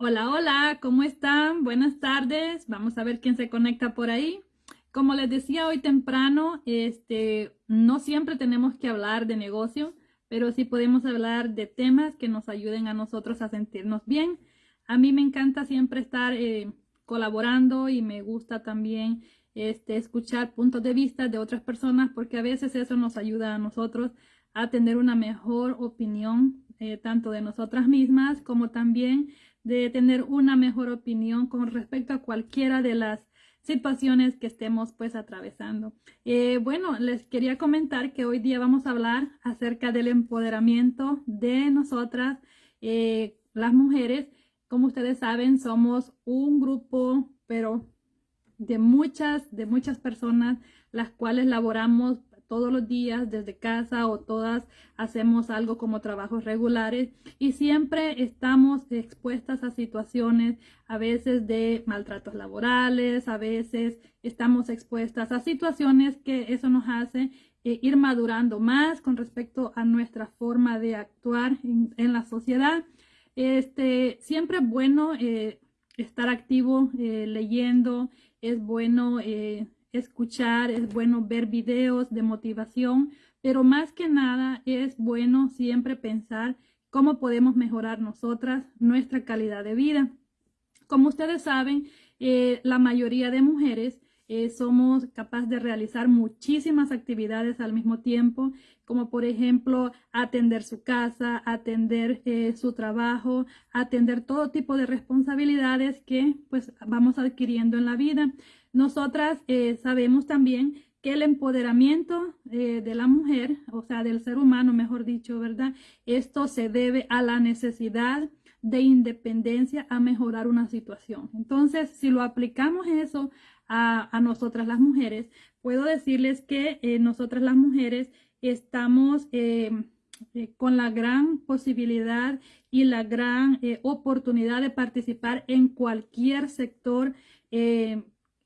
Hola, hola, ¿cómo están? Buenas tardes. Vamos a ver quién se conecta por ahí. Como les decía hoy temprano, este, no siempre tenemos que hablar de negocio, pero sí podemos hablar de temas que nos ayuden a nosotros a sentirnos bien. A mí me encanta siempre estar eh, colaborando y me gusta también este, escuchar puntos de vista de otras personas porque a veces eso nos ayuda a nosotros a tener una mejor opinión eh, tanto de nosotras mismas como también de tener una mejor opinión con respecto a cualquiera de las situaciones que estemos pues atravesando. Eh, bueno, les quería comentar que hoy día vamos a hablar acerca del empoderamiento de nosotras, eh, las mujeres. Como ustedes saben, somos un grupo, pero de muchas, de muchas personas, las cuales laboramos todos los días desde casa o todas hacemos algo como trabajos regulares y siempre estamos expuestas a situaciones a veces de maltratos laborales, a veces estamos expuestas a situaciones que eso nos hace eh, ir madurando más con respecto a nuestra forma de actuar en, la sociedad. Este, siempre es bueno eh, estar activo eh, leyendo, es bueno escuchar, es bueno ver videos de motivación, pero más que nada es bueno siempre pensar cómo podemos mejorar nosotras nuestra calidad de vida. Como ustedes saben, eh, la mayoría de mujeres eh, somos capaces de realizar muchísimas actividades al mismo tiempo, como por ejemplo atender su casa, atender eh, su trabajo, atender todo tipo de responsabilidades que pues vamos adquiriendo en la vida. Nosotras eh, sabemos también que el empoderamiento eh, de la mujer, o sea, del ser humano, mejor dicho, ¿verdad? Esto se debe a la necesidad de independencia a mejorar una situación. Entonces, si lo aplicamos eso a, nosotras las mujeres, puedo decirles que eh, nosotras las mujeres estamos con la gran posibilidad y la gran oportunidad de participar en cualquier sector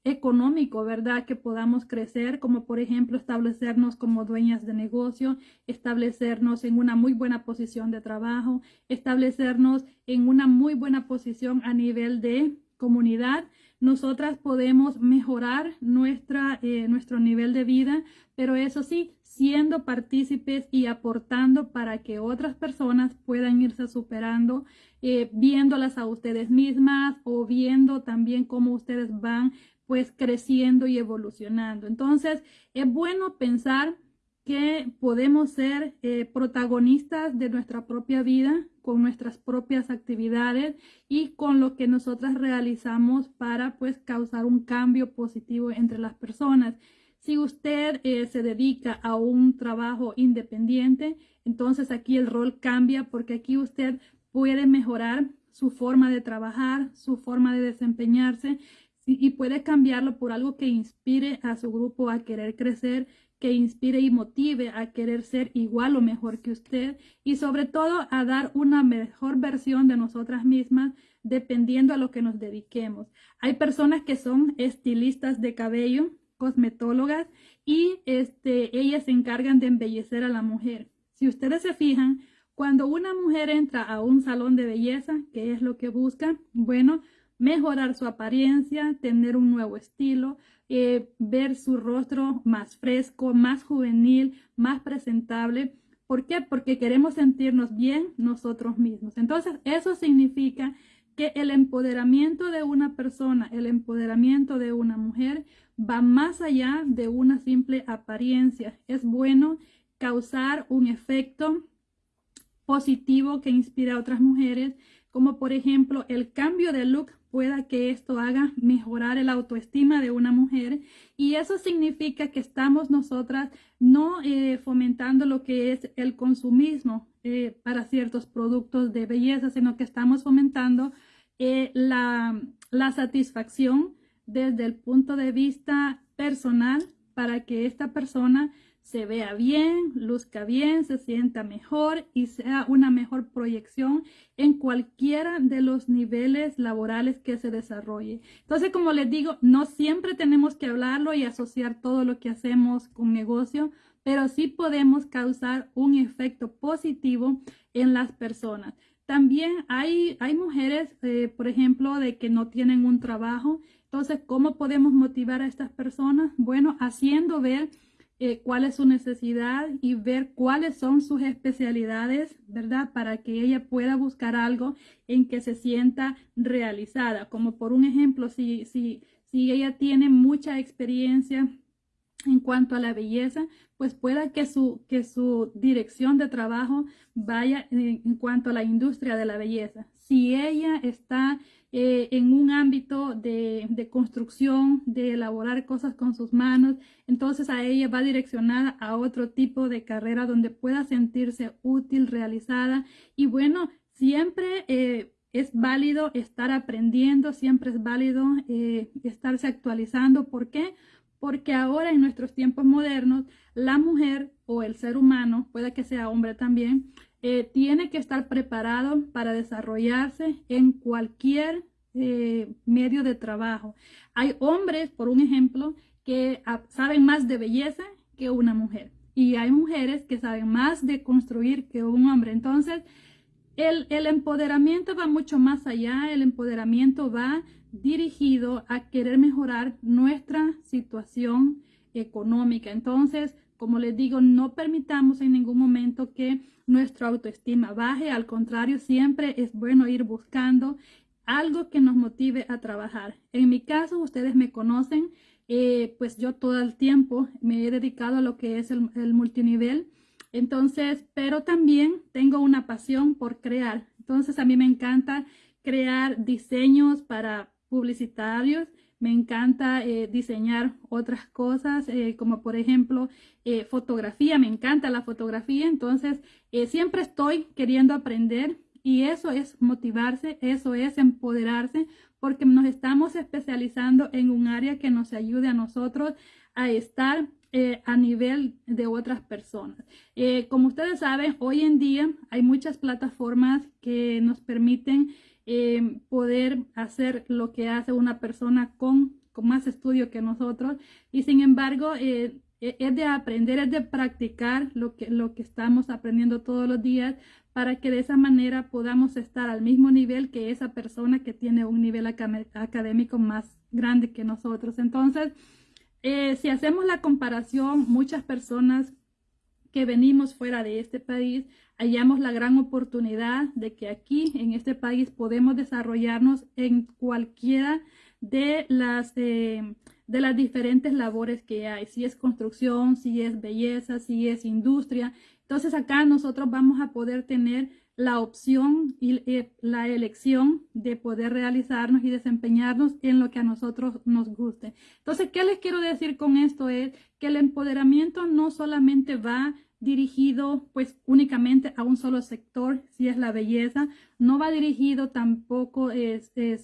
económico, ¿verdad? Que podamos crecer, como por ejemplo establecernos como dueñas de negocio, establecernos en una muy buena posición de trabajo, establecernos en una muy buena posición a nivel de comunidad. Nosotras podemos mejorar nuestra, eh, nuestro nivel de vida, pero eso sí, siendo partícipes y aportando para que otras personas puedan irse superando, eh, viéndolas a ustedes mismas o viendo también cómo ustedes van pues creciendo y evolucionando. Entonces, es bueno pensar que podemos ser eh, protagonistas de nuestra propia vida con nuestras propias actividades y con lo que nosotras realizamos para pues causar un cambio positivo entre las personas. Si usted eh, se dedica a un trabajo independiente, entonces aquí el rol cambia porque aquí usted puede mejorar su forma de trabajar, su forma de desempeñarse y puede cambiarlo por algo que inspire a su grupo a querer crecer, que inspire y motive a querer ser igual o mejor que usted y sobre todo a dar una mejor versión de nosotras mismas dependiendo a lo que nos dediquemos. Hay personas que son estilistas de cabello, cosmetólogas y este, ellas se encargan de embellecer a la mujer. Si ustedes se fijan, cuando una mujer entra a un salón de belleza, ¿qué es lo que busca? Bueno, mejorar su apariencia, tener un nuevo estilo, eh, ver su rostro más fresco, más juvenil, más presentable. ¿Por qué? Porque queremos sentirnos bien nosotros mismos. Entonces, eso significa que el empoderamiento de una persona, el empoderamiento de una mujer va más allá de una simple apariencia. Es bueno causar un efecto positivo que inspire a otras mujeres, como por ejemplo el cambio de look pueda que esto haga mejorar el autoestima de una mujer. Y eso significa que estamos nosotras no eh, fomentando lo que es el consumismo eh, para ciertos productos de belleza, sino que estamos fomentando eh, la, la satisfacción desde el punto de vista personal para que esta persona se vea bien, luzca bien, se sienta mejor y sea una mejor proyección en cualquiera de los niveles laborales que se desarrolle. Entonces, como les digo, no siempre tenemos que hablarlo y asociar todo lo que hacemos con negocio, pero sí podemos causar un efecto positivo en las personas. también hay, hay mujeres, eh, por ejemplo, de que no tienen un trabajo. Entonces, ¿cómo podemos motivar a estas personas? Bueno, haciendo ver eh, cuál es su necesidad y ver cuáles son sus especialidades, ¿verdad? Para que ella pueda buscar algo en que se sienta realizada. Como por un ejemplo, si, si, si ella tiene mucha experiencia en cuanto a la belleza, pues pueda que su, que su dirección de trabajo vaya en, cuanto a la industria de la belleza. Si ella está eh, en un ámbito de, de, construcción, de elaborar cosas con sus manos, entonces a ella va direccionada a otro tipo de carrera donde pueda sentirse útil, realizada y bueno, siempre eh, es válido estar aprendiendo, siempre es válido eh, estarse actualizando. ¿Por qué? Porque ahora en nuestros tiempos modernos, la mujer o el ser humano, puede que sea hombre también, eh, tiene que estar preparado para desarrollarse en cualquier eh, medio de trabajo. Hay hombres, por un ejemplo, que saben más de belleza que una mujer. Y hay mujeres que saben más de construir que un hombre. Entonces, el, el empoderamiento va mucho más allá. El empoderamiento va dirigido a querer mejorar nuestra situación económica. Entonces, como les digo, no permitamos en ningún momento que nuestra autoestima baje. Al contrario, siempre es bueno ir buscando algo que nos motive a trabajar. En mi caso, ustedes me conocen, eh, pues yo todo el tiempo me he dedicado a lo que es el, el multinivel. Entonces, pero también tengo una pasión por crear. Entonces, a mí me encanta crear diseños para publicitarios me encanta eh, diseñar otras cosas, eh, como por ejemplo eh, fotografía, me encanta la fotografía, entonces siempre estoy queriendo aprender y eso es motivarse, eso es empoderarse, porque nos estamos especializando en un área que nos ayude a nosotros a estar a nivel de otras personas. como ustedes saben, hoy en día hay muchas plataformas que nos permiten eh, poder hacer lo que hace una persona con, con, más estudio que nosotros y sin embargo eh, e, es de aprender, es de practicar lo que, lo que estamos aprendiendo todos los días para que de esa manera podamos estar al mismo nivel que esa persona que tiene un nivel académico más grande que nosotros. Entonces, eh, si hacemos la comparación, muchas personas que venimos fuera de este país, hallamos la gran oportunidad de que aquí en este país podemos desarrollarnos en cualquiera de las, eh, de las diferentes labores que hay, si es construcción, si es belleza, si es industria. Entonces acá nosotros vamos a poder tener la opción y eh, la elección de poder realizarnos y desempeñarnos en lo que a nosotros nos guste. Entonces, ¿qué les quiero decir con esto? Es que el empoderamiento no solamente va dirigido pues únicamente a un solo sector, si es la belleza, no va dirigido tampoco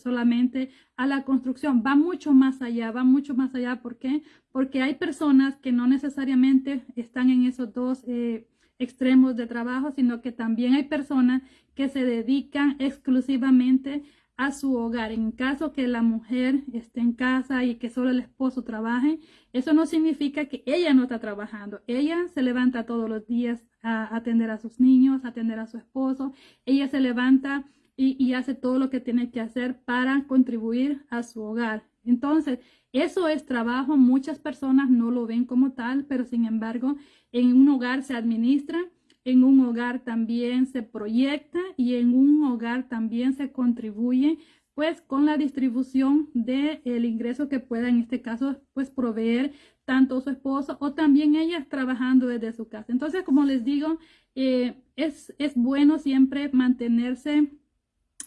solamente a la construcción, va mucho más allá, va mucho más allá. ¿Por qué? Porque hay personas que no necesariamente están en esos dos eh, extremos de trabajo, sino que también hay personas que se dedican exclusivamente a su hogar. En caso que la mujer esté en casa y que solo el esposo trabaje, eso no significa que ella no está trabajando. Ella se levanta todos los días a atender a sus niños, a atender a su esposo. Ella se levanta y, y hace todo lo que tiene que hacer para contribuir a su hogar. Entonces, eso es trabajo. Muchas personas no lo ven como tal, pero sin embargo, en un hogar se administra en un hogar también se proyecta y en un hogar también se contribuye pues con la distribución del el ingreso que pueda en este caso pues proveer tanto su esposo o también ella trabajando desde su casa. Entonces, como les digo, eh, es, es bueno siempre mantenerse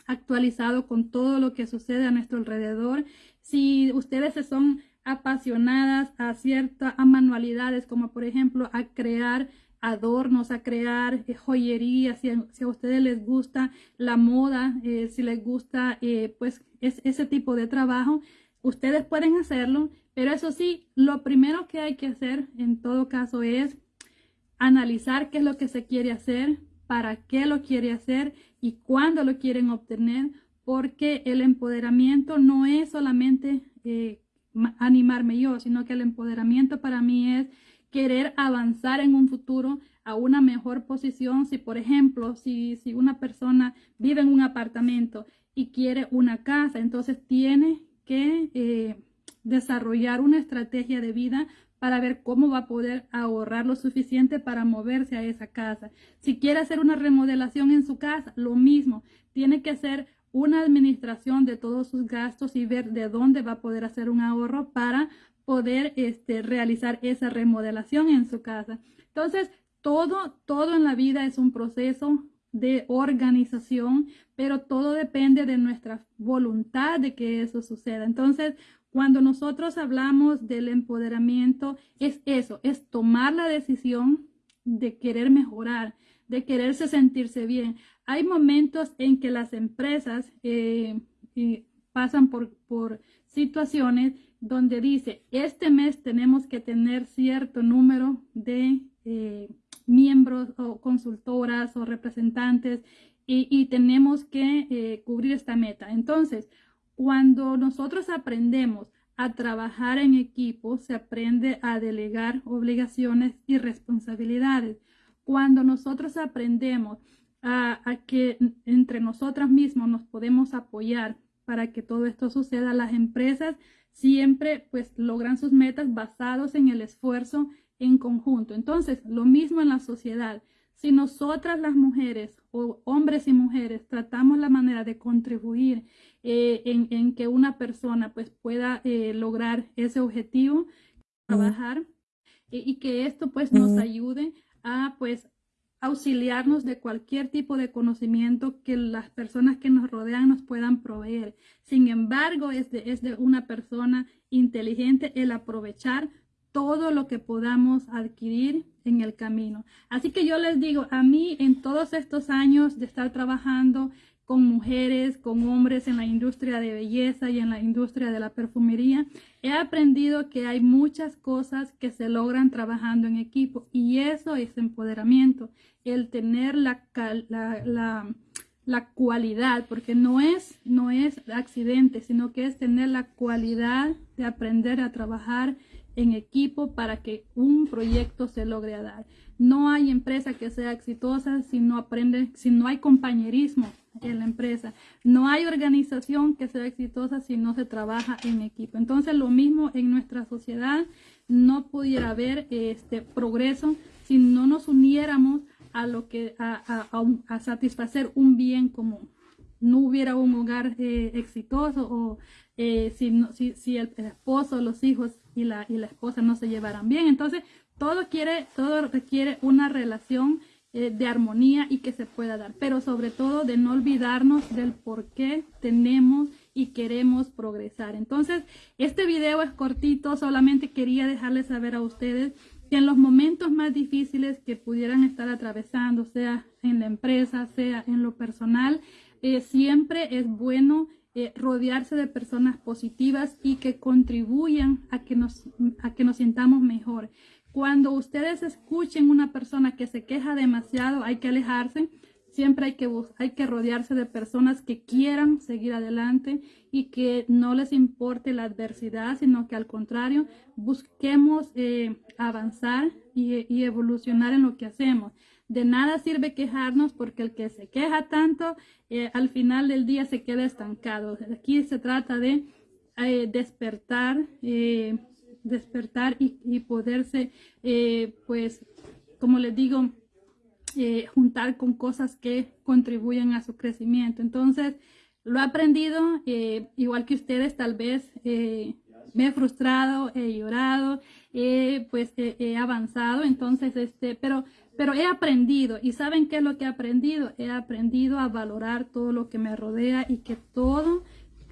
actualizado con todo lo que sucede a nuestro alrededor. Si ustedes son apasionadas a ciertas manualidades, como por ejemplo a crear adornos, a crear eh, joyería, si a, ustedes les gusta la moda, eh, si les gusta eh, pues es, ese tipo de trabajo, ustedes pueden hacerlo, pero eso sí, lo primero que hay que hacer en todo caso es analizar qué es lo que se quiere hacer, para qué lo quiere hacer y cuándo lo quieren obtener, porque el empoderamiento no es solamente animarme yo, sino que el empoderamiento para mí es querer avanzar en un futuro a una mejor posición. Si, por ejemplo, si, si una persona vive en un apartamento y quiere una casa, entonces tiene que eh, desarrollar una estrategia de vida para ver cómo va a poder ahorrar lo suficiente para moverse a esa casa. Si quiere hacer una remodelación en su casa, lo mismo, tiene que hacer una administración de todos sus gastos y ver de dónde va a poder hacer un ahorro para poder este, realizar esa remodelación en su casa. Entonces, todo, todo en la vida es un proceso de organización, pero todo depende de nuestra voluntad de que eso suceda. Entonces, cuando nosotros hablamos del empoderamiento, es eso, es tomar la decisión de querer mejorar, de quererse sentirse bien. Hay momentos en que las empresas eh, eh, pasan por, por situaciones donde dice, este mes tenemos que tener cierto número de eh, miembros o consultoras o representantes y, tenemos que cubrir esta meta. Entonces, cuando nosotros aprendemos a trabajar en equipo, se aprende a delegar obligaciones y responsabilidades. Cuando nosotros aprendemos a, a que entre nosotras mismos nos podemos apoyar para que todo esto suceda, las empresas siempre pues logran sus metas basados en el esfuerzo en conjunto. Entonces, lo mismo en la sociedad. Si nosotras las mujeres o hombres y mujeres tratamos la manera de contribuir eh, en, que una persona pues pueda eh, lograr ese objetivo, trabajar y que esto pues nos ayude a pues auxiliarnos de cualquier tipo de conocimiento que las personas que nos rodean nos puedan proveer. Sin embargo, es de, es de una persona inteligente el aprovechar todo lo que podamos adquirir en el camino. Así que yo les digo, a mí en todos estos años de estar trabajando con mujeres, con hombres en la industria de belleza y en la industria de la perfumería, he aprendido que hay muchas cosas que se logran trabajando en equipo y eso es empoderamiento, el tener la, la, la, cualidad, porque no es, no es accidente, sino que es tener la cualidad de aprender a trabajar en equipo para que un proyecto se logre dar. No hay empresa que sea exitosa si no aprende, si no hay compañerismo en la empresa. No hay organización que sea exitosa si no se trabaja en equipo. Entonces, lo mismo en nuestra sociedad, no pudiera haber este progreso si no nos uniéramos a lo que a, satisfacer un bien común. No hubiera un hogar eh, exitoso o eh, si, si, si, el esposo, los hijos y la, y la esposa no se llevaran bien. Entonces, todo, quiere, todo requiere una relación eh, de armonía y que se pueda dar, pero sobre todo de no olvidarnos del por qué tenemos y queremos progresar. Entonces, este video es cortito, solamente quería dejarles saber a ustedes que en los momentos más difíciles que pudieran estar atravesando, sea en la empresa, sea en lo personal, eh, siempre es bueno eh, rodearse de personas positivas y que contribuyan a que nos, a que nos sintamos mejor. Cuando ustedes escuchen una persona que se queja demasiado, hay que alejarse. Siempre hay que, hay que rodearse de personas que quieran seguir adelante y que no les importe la adversidad, sino que al contrario, busquemos eh, avanzar y, evolucionar en lo que hacemos. De nada sirve quejarnos porque el que se queja tanto, eh, al final del día se queda estancado. Aquí se trata de eh, despertar despertar y, poderse, eh, pues, como les digo, eh, juntar con cosas que contribuyen a su crecimiento. Entonces, lo he aprendido, eh, igual que ustedes, tal vez me he frustrado, he llorado, pues he avanzado, entonces, este, pero, pero he aprendido. ¿Y saben qué es lo que he aprendido? He aprendido a valorar todo lo que me rodea y que todo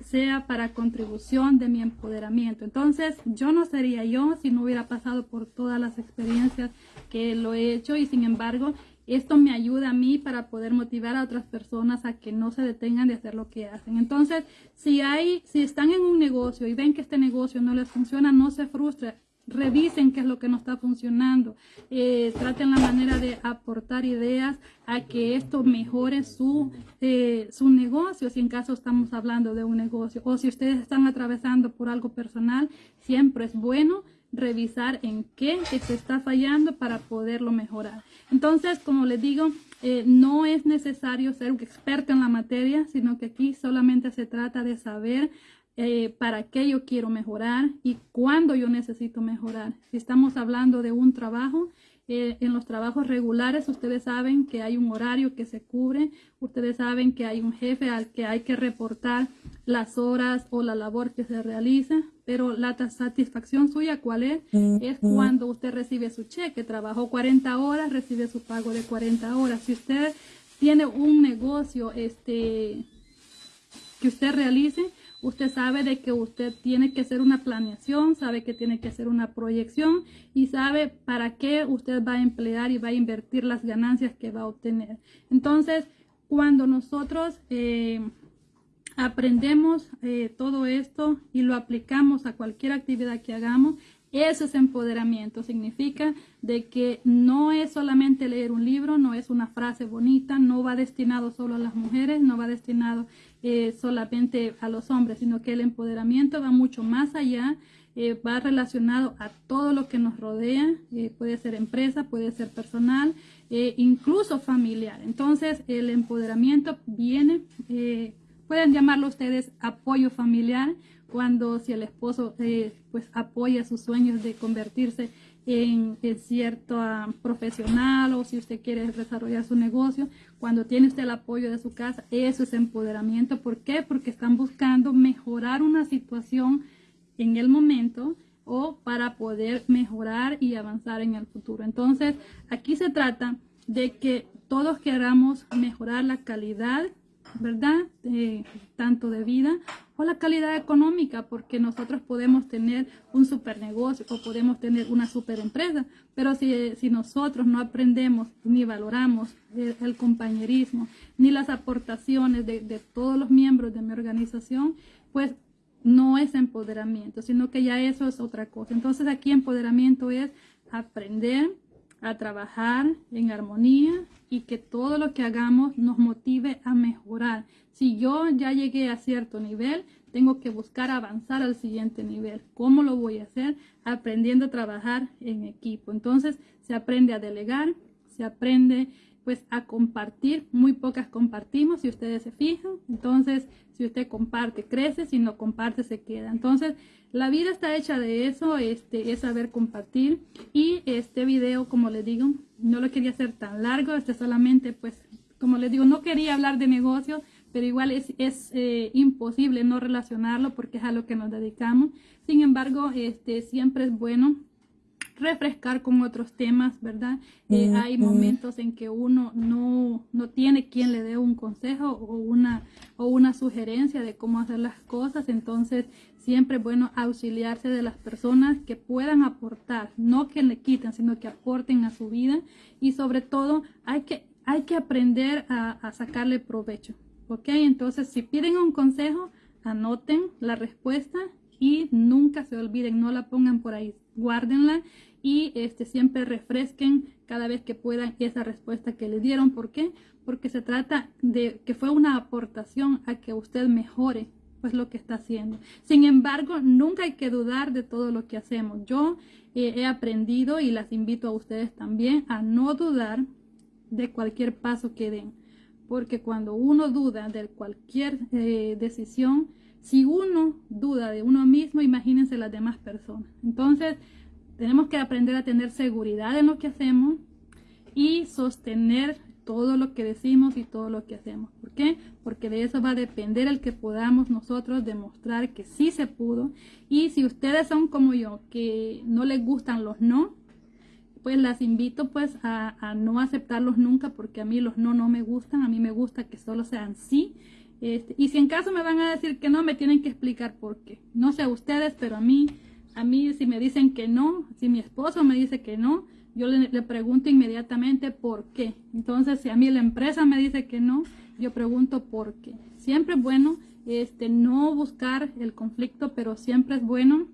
sea para contribución de mi empoderamiento. Entonces, yo no sería yo si no hubiera pasado por todas las experiencias que lo he hecho y sin embargo, esto me ayuda a mí para poder motivar a otras personas a que no se detengan de hacer lo que hacen. Entonces, si hay, si están en un negocio y ven que este negocio no les funciona, no se frustren revisen qué es lo que no está funcionando, eh, traten la manera de aportar ideas a que esto mejore su, eh, su negocio, si en caso estamos hablando de un negocio, o si ustedes están atravesando por algo personal, siempre es bueno revisar en qué se está fallando para poderlo mejorar. Entonces, como les digo, eh, no es necesario ser un experto en la materia, sino que aquí solamente se trata de saber eh, para qué yo quiero mejorar y cuándo yo necesito mejorar. Si estamos hablando de un trabajo, eh, en los trabajos regulares ustedes saben que hay un horario que se cubre, ustedes saben que hay un jefe al que hay que reportar las horas o la labor que se realiza, pero la satisfacción suya, ¿cuál es? Es cuando usted recibe su cheque, trabajó 40 horas, recibe su pago de 40 horas. Si usted tiene un negocio este, que usted realice, Usted sabe de que usted tiene que hacer una planeación, sabe que tiene que hacer una proyección y sabe para qué usted va a emplear y va a invertir las ganancias que va a obtener. Entonces, cuando nosotros eh, aprendemos eh, todo esto y lo aplicamos a cualquier actividad que hagamos, eso es empoderamiento, significa de que no es solamente leer un libro, no es una frase bonita, no va destinado solo a las mujeres, no va destinado eh, solamente a los hombres, sino que el empoderamiento va mucho más allá, eh, va relacionado a todo lo que nos rodea, eh, puede ser empresa, puede ser personal, incluso familiar. Entonces el empoderamiento viene, pueden llamarlo ustedes apoyo familiar, cuando si el esposo eh, pues apoya sus sueños de convertirse en, cierto ah, profesional o si usted quiere desarrollar su negocio, cuando tiene usted el apoyo de su casa, eso es empoderamiento. ¿Por qué? Porque están buscando mejorar una situación en el momento o para poder mejorar y avanzar en el futuro. Entonces, aquí se trata de que todos queramos mejorar la calidad ¿verdad? tanto de vida o la calidad económica, porque nosotros podemos tener un super negocio o podemos tener una super empresa, pero si, si nosotros no aprendemos ni valoramos el, compañerismo, ni las aportaciones de, de todos los miembros de mi organización, pues no es empoderamiento, sino que ya eso es otra cosa. Entonces aquí empoderamiento es aprender a trabajar en armonía y que todo lo que hagamos nos motive a mejorar. Si yo ya llegué a cierto nivel, tengo que buscar avanzar al siguiente nivel. ¿Cómo lo voy a hacer? Aprendiendo a trabajar en equipo. Entonces se aprende a delegar, se aprende pues a compartir. Muy pocas compartimos, si ustedes se fijan. Entonces, si usted comparte, crece, si no comparte, se queda. Entonces, la vida está hecha de eso, este, es saber compartir. Y este video, como les digo, no lo quería hacer tan largo, este solamente, pues, como les digo, no quería hablar de negocios, pero igual es, es eh, imposible no relacionarlo porque es a lo que nos dedicamos. Sin embargo, este, siempre es bueno refrescar con otros temas, ¿verdad? Eh, hay momentos en que uno no, no, tiene quien le dé un consejo o una, o una sugerencia de cómo hacer las cosas, entonces siempre es bueno auxiliarse de las personas que puedan aportar, no que le quiten, sino que aporten a su vida y sobre todo hay que, hay que aprender a, a sacarle provecho, ¿ok? Entonces si piden un consejo, anoten la respuesta y nunca se olviden, no la pongan por ahí, guárdenla y este, siempre refresquen cada vez que puedan esa respuesta que le dieron. ¿Por qué? Porque se trata de que fue una aportación a que usted mejore pues lo que está haciendo. Sin embargo, nunca hay que dudar de todo lo que hacemos. Yo eh, he aprendido y las invito a ustedes también a no dudar de cualquier paso que den. Porque cuando uno duda de cualquier eh, decisión, si uno duda de uno mismo, imagínense las demás personas. Entonces, tenemos que aprender a tener seguridad en lo que hacemos y sostener todo lo que decimos y todo lo que hacemos. ¿Por qué? Porque de eso va a depender el que podamos nosotros demostrar que sí se pudo. Y si ustedes son como yo, que no les gustan los no, pues las invito pues a, no aceptarlos nunca porque a mí los no no me gustan, a mí me gusta que solo sean sí. Este, y si en caso me van a decir que no, me tienen que explicar por qué. No sé ustedes, pero a mí a mí si me dicen que no, si mi esposo me dice que no, yo le, pregunto inmediatamente por qué. Entonces, si a mí la empresa me dice que no, yo pregunto por qué. Siempre es bueno este, no buscar el conflicto, pero siempre es bueno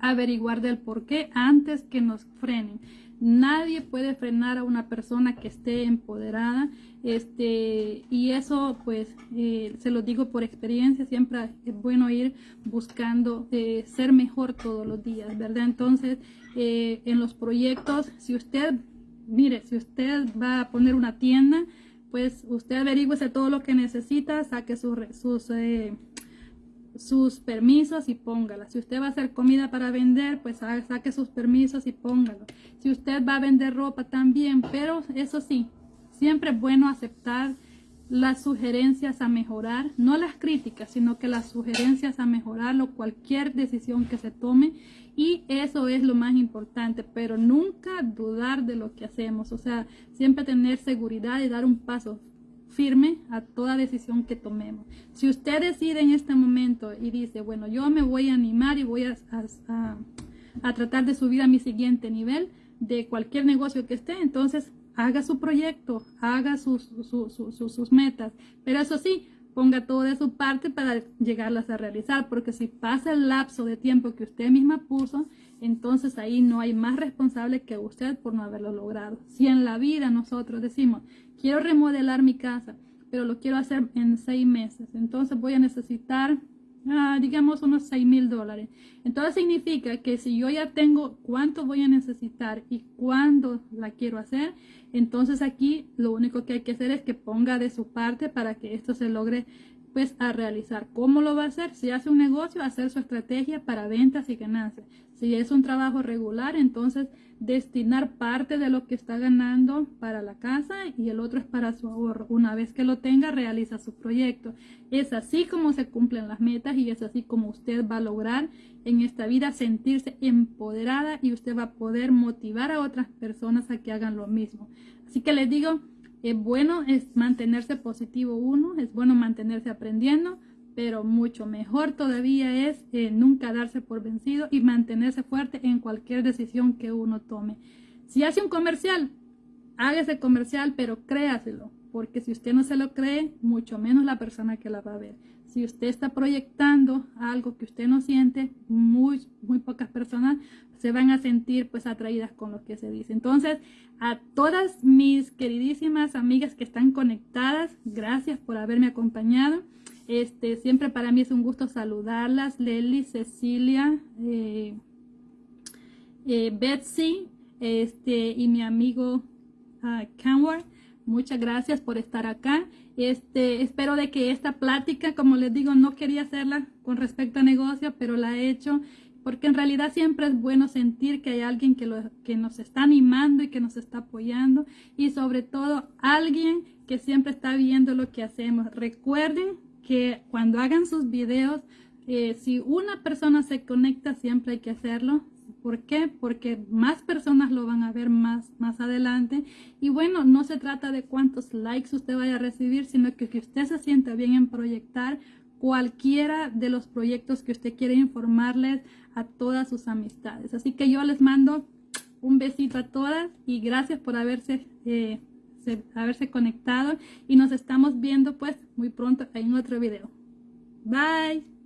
averiguar del por qué antes que nos frenen. Nadie puede frenar a una persona que esté empoderada. Este, y eso, pues, eh, se lo digo por experiencia, siempre es bueno ir buscando eh, ser mejor todos los días, ¿verdad? Entonces, eh, en los proyectos, si usted, mire, si usted va a poner una tienda, pues usted averigüese todo lo que necesita, saque sus, sus sus permisos y póngala. Si usted va a hacer comida para vender, pues saque sus permisos y póngalo. Si usted va a vender ropa también, pero eso sí, siempre es bueno aceptar las sugerencias a mejorar, no las críticas, sino que las sugerencias a mejorarlo, cualquier decisión que se tome. Y eso es lo más importante, pero nunca dudar de lo que hacemos. O sea, siempre tener seguridad y dar un paso firme a toda decisión que tomemos. Si usted decide en este momento y dice, bueno, yo me voy a animar y voy a, a, tratar de subir a mi siguiente nivel de cualquier negocio que esté, entonces haga su proyecto, haga sus, sus metas. Pero eso sí, ponga todo de su parte para llegarlas a realizar, porque si pasa el lapso de tiempo que usted misma puso, entonces ahí no hay más responsable que usted por no haberlo logrado. Si en la vida nosotros decimos, quiero remodelar mi casa, pero lo quiero hacer en seis meses. Entonces voy a necesitar, ah, digamos, unos seis mil dólares. Entonces significa que si yo ya tengo cuánto voy a necesitar y cuándo la quiero hacer, entonces aquí lo único que hay que hacer es que ponga de su parte para que esto se logre pues a realizar. ¿Cómo lo va a hacer? Si hace un negocio, hacer su estrategia para ventas y ganancias. Si es un trabajo regular, entonces destinar parte de lo que está ganando para la casa y el otro es para su ahorro. Una vez que lo tenga, realiza su proyecto. Es así como se cumplen las metas y es así como usted va a lograr en esta vida sentirse empoderada y usted va a poder motivar a otras personas a que hagan lo mismo. Así que les digo, es bueno mantenerse positivo uno, es bueno mantenerse aprendiendo, pero mucho mejor todavía es eh, nunca darse por vencido y mantenerse fuerte en cualquier decisión que uno tome. Si hace un comercial, hágase comercial, pero créaselo, porque si usted no se lo cree, mucho menos la persona que la va a ver. Si usted está proyectando algo que usted no siente, muy, muy pocas personas se van a sentir pues atraídas con lo que se dice. Entonces, a todas mis queridísimas amigas que están conectadas, gracias por haberme acompañado. Este, siempre para mí es un gusto saludarlas. Lely, Cecilia, eh, eh, Betsy este, y mi amigo uh, Muchas gracias por estar acá. Este, espero de que esta plática, como les digo, no quería hacerla con respecto a negocio, pero la he hecho porque en realidad siempre es bueno sentir que hay alguien que, lo, que nos está animando y que nos está apoyando y sobre todo alguien que siempre está viendo lo que hacemos. Recuerden que cuando hagan sus videos, eh, si una persona se conecta, siempre hay que hacerlo. ¿Por qué? Porque más personas lo van a ver más, más adelante. Y bueno, no se trata de cuántos likes usted vaya a recibir, sino que, usted se sienta bien en proyectar cualquiera de los proyectos que usted quiere informarles a todas sus amistades. Así que yo les mando un besito a todas y gracias por haberse eh, haberse conectado y nos estamos viendo pues muy pronto en otro video. Bye.